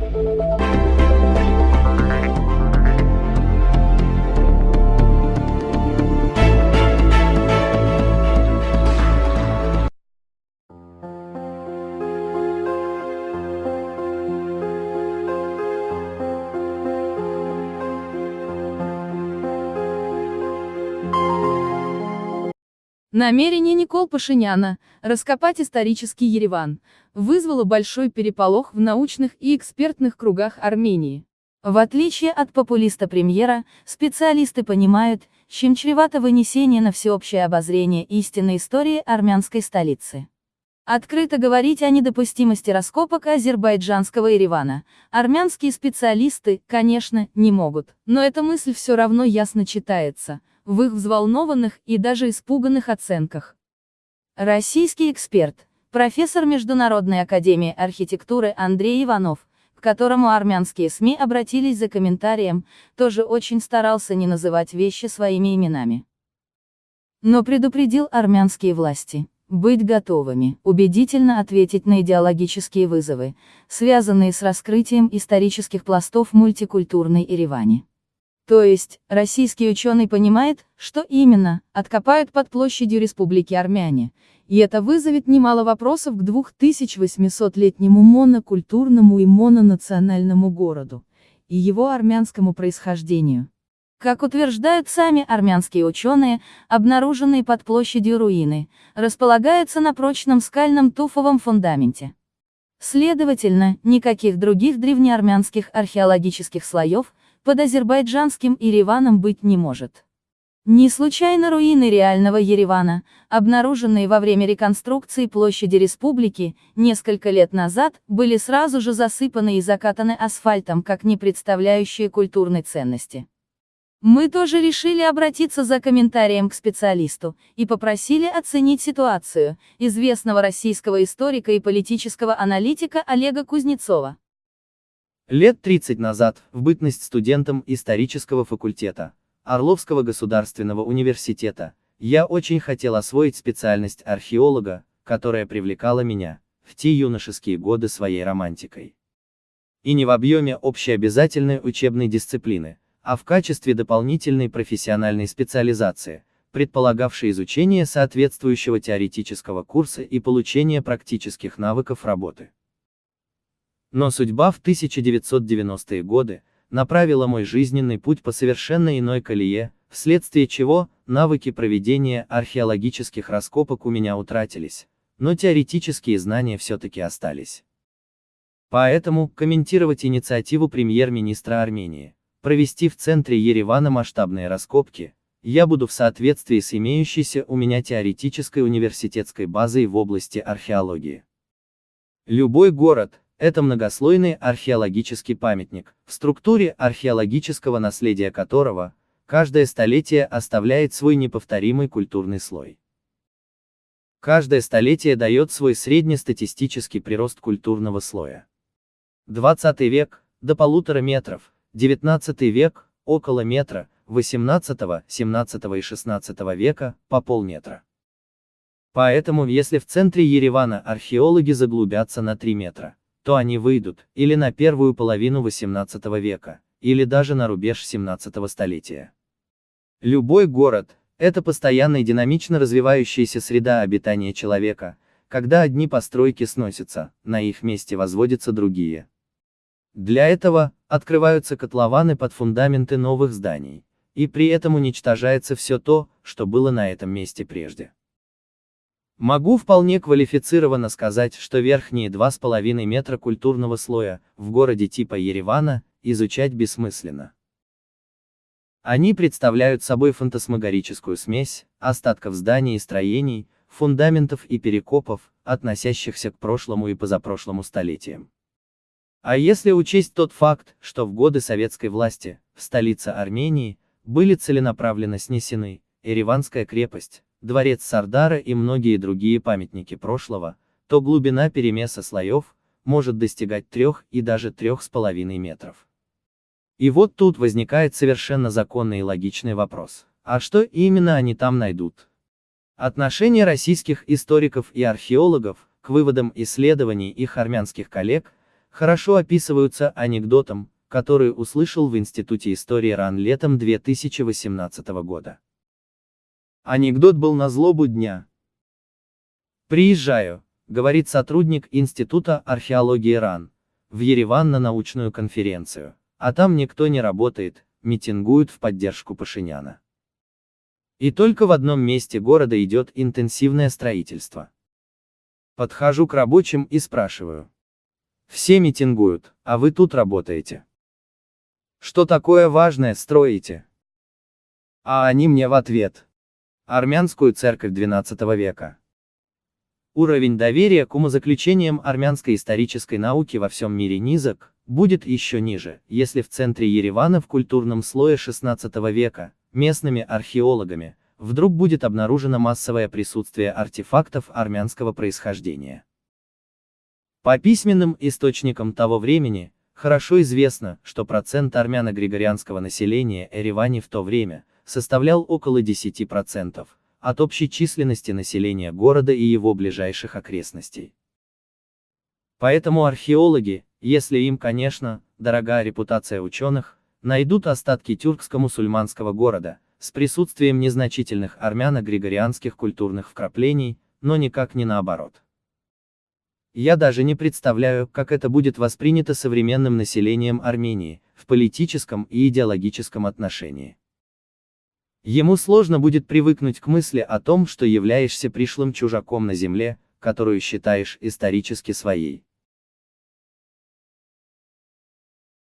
thank you Намерение Никол Пашиняна раскопать исторический Ереван вызвало большой переполох в научных и экспертных кругах Армении. В отличие от популиста-премьера, специалисты понимают, чем чревато вынесение на всеобщее обозрение истинной истории армянской столицы. Открыто говорить о недопустимости раскопок азербайджанского Еревана, армянские специалисты, конечно, не могут, но эта мысль все равно ясно читается – в их взволнованных и даже испуганных оценках. Российский эксперт, профессор Международной академии архитектуры Андрей Иванов, к которому армянские СМИ обратились за комментарием, тоже очень старался не называть вещи своими именами. Но предупредил армянские власти быть готовыми, убедительно ответить на идеологические вызовы, связанные с раскрытием исторических пластов мультикультурной Ереване. То есть, российский ученый понимает, что именно, откопают под площадью Республики Армяне, и это вызовет немало вопросов к 2800-летнему монокультурному и мононациональному городу, и его армянскому происхождению. Как утверждают сами армянские ученые, обнаруженные под площадью руины, располагаются на прочном скальном туфовом фундаменте. Следовательно, никаких других древнеармянских археологических слоев, под азербайджанским Ереваном быть не может. Не случайно руины реального Еревана, обнаруженные во время реконструкции площади республики, несколько лет назад, были сразу же засыпаны и закатаны асфальтом как не представляющие культурной ценности. Мы тоже решили обратиться за комментарием к специалисту, и попросили оценить ситуацию, известного российского историка и политического аналитика Олега Кузнецова. Лет 30 назад, в бытность студентом исторического факультета Орловского государственного университета, я очень хотел освоить специальность археолога, которая привлекала меня, в те юношеские годы своей романтикой. И не в объеме общеобязательной учебной дисциплины, а в качестве дополнительной профессиональной специализации, предполагавшей изучение соответствующего теоретического курса и получение практических навыков работы. Но судьба в 1990-е годы направила мой жизненный путь по совершенно иной колее, вследствие чего навыки проведения археологических раскопок у меня утратились, но теоретические знания все-таки остались. Поэтому, комментировать инициативу премьер-министра Армении, провести в центре Еревана масштабные раскопки, я буду в соответствии с имеющейся у меня теоретической университетской базой в области археологии. Любой город, это многослойный археологический памятник, в структуре археологического наследия которого, каждое столетие оставляет свой неповторимый культурный слой. Каждое столетие дает свой среднестатистический прирост культурного слоя. 20 век – до полутора метров, 19 век – около метра, 18, 17 и 16 века – по полметра. Поэтому, если в центре Еревана археологи заглубятся на 3 метра, то они выйдут, или на первую половину XVIII века, или даже на рубеж XVII столетия. Любой город – это постоянно и динамично развивающаяся среда обитания человека, когда одни постройки сносятся, на их месте возводятся другие. Для этого, открываются котлованы под фундаменты новых зданий, и при этом уничтожается все то, что было на этом месте прежде. Могу вполне квалифицированно сказать, что верхние 2,5 метра культурного слоя, в городе типа Еревана, изучать бессмысленно. Они представляют собой фантасмагорическую смесь, остатков зданий и строений, фундаментов и перекопов, относящихся к прошлому и позапрошлому столетиям. А если учесть тот факт, что в годы советской власти, в столице Армении, были целенаправленно снесены, Ереванская крепость, дворец Сардара и многие другие памятники прошлого, то глубина перемеса слоев может достигать 3 и даже 3,5 метров. И вот тут возникает совершенно законный и логичный вопрос. А что именно они там найдут? Отношение российских историков и археологов к выводам исследований их армянских коллег хорошо описываются анекдотом, который услышал в Институте истории РАН летом 2018 года. Анекдот был на злобу дня. Приезжаю, говорит сотрудник Института археологии РАН, в Ереван на научную конференцию, а там никто не работает, митингуют в поддержку Пашиняна. И только в одном месте города идет интенсивное строительство. Подхожу к рабочим и спрашиваю. Все митингуют, а вы тут работаете. Что такое важное строите? А они мне в ответ. Армянскую церковь XII века. Уровень доверия к умозаключениям армянской исторической науки во всем мире низок, будет еще ниже, если в центре Еревана в культурном слое XVI века, местными археологами, вдруг будет обнаружено массовое присутствие артефактов армянского происхождения. По письменным источникам того времени, хорошо известно, что процент армяно-григорианского населения Еревани в то время составлял около 10%, от общей численности населения города и его ближайших окрестностей. Поэтому археологи, если им, конечно, дорога репутация ученых, найдут остатки тюркско-мусульманского города, с присутствием незначительных армяно-григорианских культурных вкраплений, но никак не наоборот. Я даже не представляю, как это будет воспринято современным населением Армении, в политическом и идеологическом отношении. Ему сложно будет привыкнуть к мысли о том, что являешься пришлым чужаком на земле, которую считаешь исторически своей.